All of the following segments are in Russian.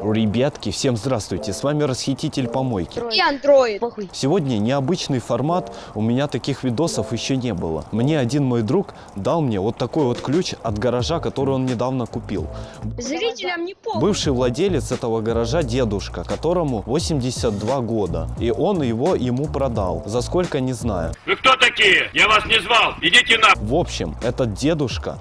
Ребятки, всем здравствуйте, с вами Расхититель Помойки. И андроид. Сегодня необычный формат, у меня таких видосов еще не было. Мне один мой друг дал мне вот такой вот ключ от гаража, который он недавно купил. Зрителям не помню. Бывший владелец этого гаража дедушка, которому 82 года. И он его ему продал. За сколько, не знаю. Вы кто такие? Я вас не звал. Идите на... В общем, этот дедушка,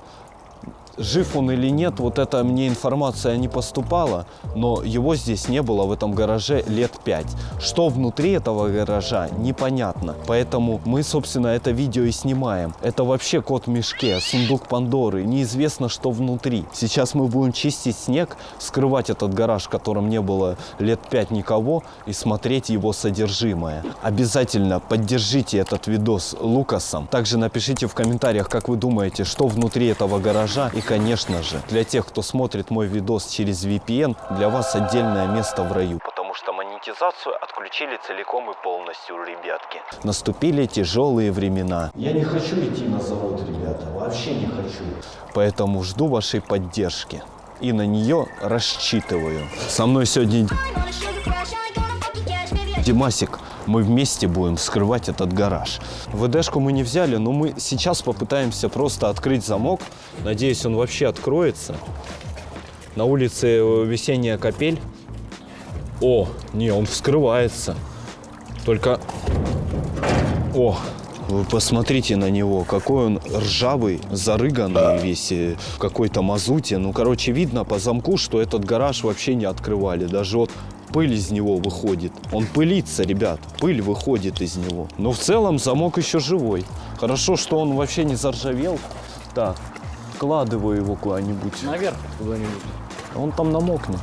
жив он или нет, вот эта мне информация не поступала, но его здесь не было в этом гараже лет пять. Что внутри этого гаража, непонятно. Поэтому мы, собственно, это видео и снимаем. Это вообще кот в мешке, сундук Пандоры, неизвестно, что внутри. Сейчас мы будем чистить снег, скрывать этот гараж, в котором не было лет пять никого, и смотреть его содержимое. Обязательно поддержите этот видос Лукасом. Также напишите в комментариях, как вы думаете, что внутри этого гаража. И, конечно же, для тех, кто смотрит мой видос через VPN, для вас отдельное место в раю. Потому что монетизацию отключили целиком и полностью, ребятки. Наступили тяжелые времена. Я не хочу идти на завод, ребята, вообще не хочу. Поэтому жду вашей поддержки. И на нее рассчитываю. Со мной сегодня Димасик, мы вместе будем вскрывать этот гараж. ВДшку мы не взяли, но мы сейчас попытаемся просто открыть замок. Надеюсь, он вообще откроется. На улице весенняя капель. О, не, он вскрывается. Только... О, вы посмотрите на него, какой он ржавый, зарыганный весь, э, в какой-то мазуте. Ну, короче, видно по замку, что этот гараж вообще не открывали. Даже вот пыль из него выходит. Он пылится, ребят, пыль выходит из него. Но в целом замок еще живой. Хорошо, что он вообще не заржавел. Так, вкладываю его куда-нибудь. Наверх куда-нибудь. Он там намокнет.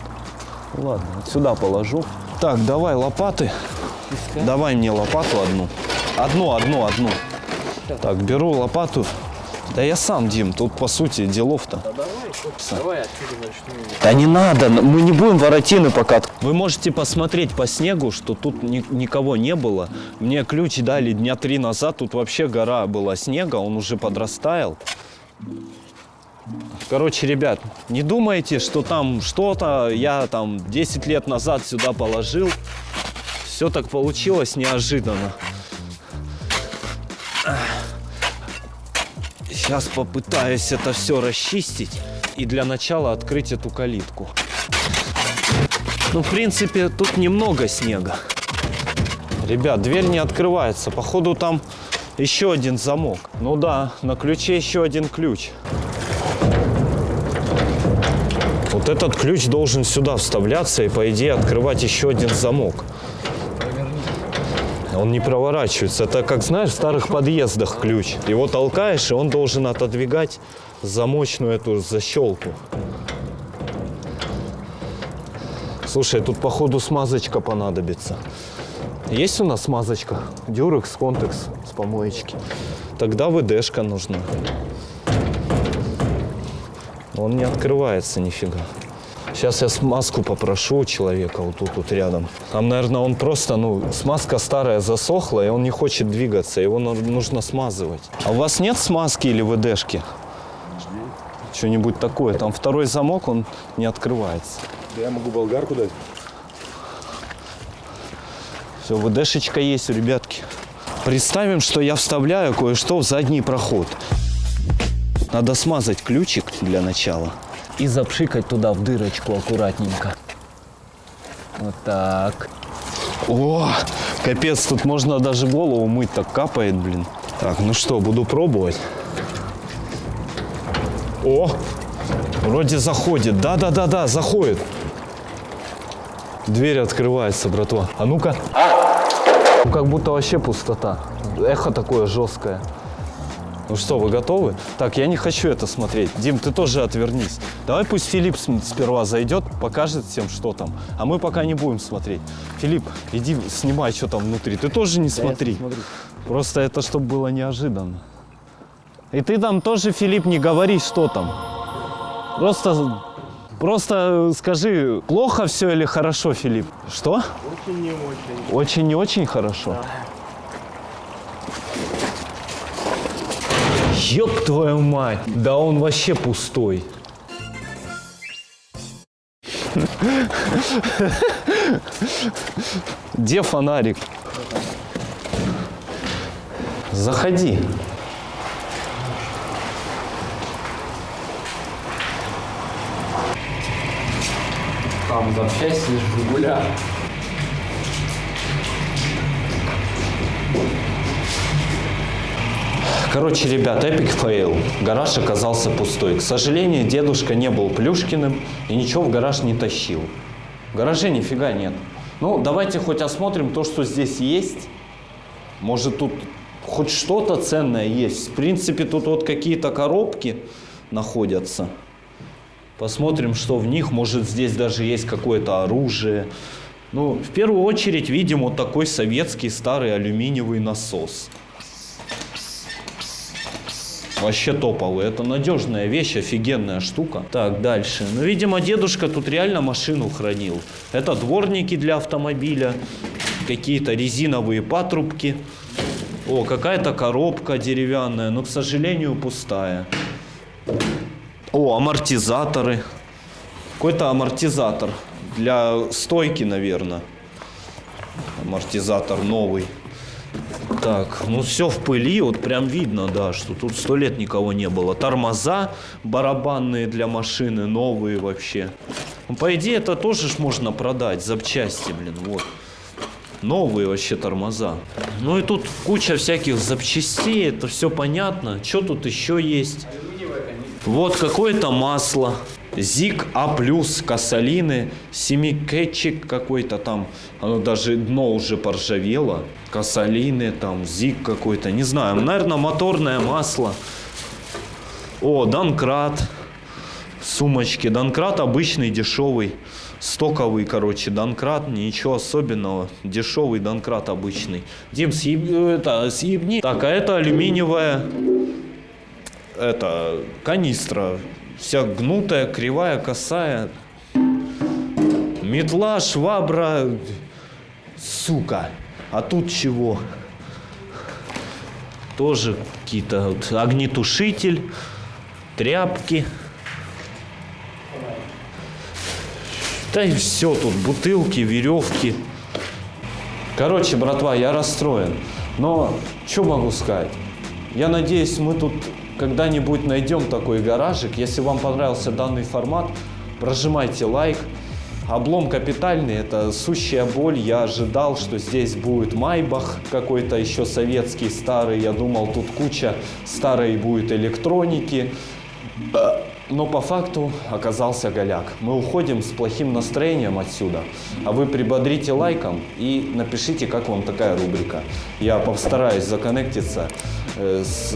Ладно, вот сюда положу. Так, давай лопаты. Давай мне лопату одну. Одну, одну, одну. Так, беру лопату. Да я сам, Дим, тут по сути делов-то. Давай отсюда начну. Да не надо, мы не будем воротины пока. Вы можете посмотреть по снегу, что тут ни- никого не было. Мне ключ дали дня три назад, тут вообще гора была снега, он уже подрастаял. Короче, ребят, не думайте, что там что-то я там 10 лет назад сюда положил. Все так получилось неожиданно. Сейчас попытаюсь это все расчистить и для начала открыть эту калитку. Ну, в принципе, тут немного снега. Ребят, дверь не открывается. Походу, там еще один замок. Ну да, на ключе еще один ключ. Вот этот ключ должен сюда вставляться и, по идее, открывать еще один замок. Он не проворачивается. Это, как знаешь, в старых подъездах ключ. Его толкаешь, и он должен отодвигать замочную эту защелку. Слушай, тут, походу, смазочка понадобится. Есть у нас смазочка? Дюрекс, контекс с помоечки. Тогда ВДшка нужна. Он не открывается нифига. Сейчас я смазку попрошу у человека вот тут вот рядом. Там, наверное, он просто, ну, смазка старая засохла, и он не хочет двигаться, его нужно смазывать. А у вас нет смазки или ВДшки? Что-нибудь такое. Там второй замок, он не открывается. Да я могу болгарку дать. Все, ВДшечка есть у ребятки. Представим, что я вставляю кое-что в задний проход. Надо смазать ключик для начала. И запшикать туда в дырочку аккуратненько. Вот так. О, капец, тут можно даже голову мыть, так капает, блин. Так, ну что, буду пробовать. О, вроде заходит. Да-да-да-да, заходит. Дверь открывается, братва. А ну-ка. Ну, Как будто вообще пустота. Эхо такое жесткое. Ну что, вы готовы? Так, я не хочу это смотреть. Дим, ты тоже отвернись. Давай пусть Филипп сперва зайдет, покажет всем, что там. А мы пока не будем смотреть. Филипп, иди снимай, что там внутри. Ты тоже не смотри. Просто это, чтобы было неожиданно. И ты там тоже, Филипп, не говори, что там. Просто, просто скажи, плохо все или хорошо, Филипп? Что? Очень не очень. Очень не очень хорошо. Ёб твою мать! Да он вообще пустой. Где фонарик? Заходи. Там запчасти с Жигуля. Короче, ребят, epic fail. Гараж оказался пустой. К сожалению, дедушка не был Плюшкиным и ничего в гараж не тащил. В гараже нифига нет. Ну, давайте хоть осмотрим то, что здесь есть. Может, тут хоть что-то ценное есть. В принципе, тут вот какие-то коробки находятся. Посмотрим, что в них. Может, здесь даже есть какое-то оружие. Ну, в первую очередь видим вот такой советский старый алюминиевый насос. Вообще топовый. Это надежная вещь, офигенная штука. Так, дальше. Ну, видимо, дедушка тут реально машину хранил. Это дворники для автомобиля. Какие-то резиновые патрубки. О, какая-то коробка деревянная, но, к сожалению, пустая. О, амортизаторы. Какой-то амортизатор. Для стойки, наверное. Амортизатор новый. Так, ну все в пыли, вот прям видно, да, что тут сто лет никого не было. Тормоза барабанные для машины, новые вообще. Ну, по идее, это тоже ж можно продать, запчасти, блин, вот. Новые вообще тормоза. Ну и тут куча всяких запчастей, это все понятно. Что тут еще есть? Вот какое-то масло. Зик А+, косолины, семикетчик какой-то там, оно даже дно уже поржавело. Косолины, там, Зик какой-то, не знаю, наверное, моторное масло. О, Донкрат, сумочки. Донкрат обычный, дешевый, стоковый, короче, Донкрат, ничего особенного. Дешевый Донкрат обычный. Дим, съеб... это, съебни. Так, а это алюминиевая, это, канистра вся гнутая, кривая, косая. Метла, швабра, сука. А тут чего? Тоже какие-то вот огнетушитель, тряпки. Да и все тут, бутылки, веревки. Короче, братва, я расстроен. Но что могу сказать? Я надеюсь, мы тут когда-нибудь найдем такой гаражик. Если вам понравился данный формат, прожимайте лайк. Облом капитальный, это сущая боль. Я ожидал, что здесь будет Майбах какой-то еще советский, старый. Я думал, тут куча старой будет электроники. Но по факту оказался голяк. Мы уходим с плохим настроением отсюда. А вы прибодрите лайком и напишите, как вам такая рубрика. Я постараюсь законнектиться э, с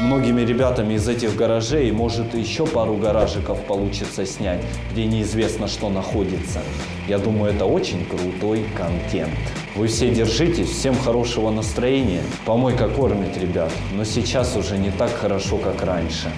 многими ребятами из этих гаражей. Может, еще пару гаражиков получится снять, где неизвестно, что находится. Я думаю, это очень крутой контент. Вы все держитесь, всем хорошего настроения. Помойка кормит, ребят, но сейчас уже не так хорошо, как раньше.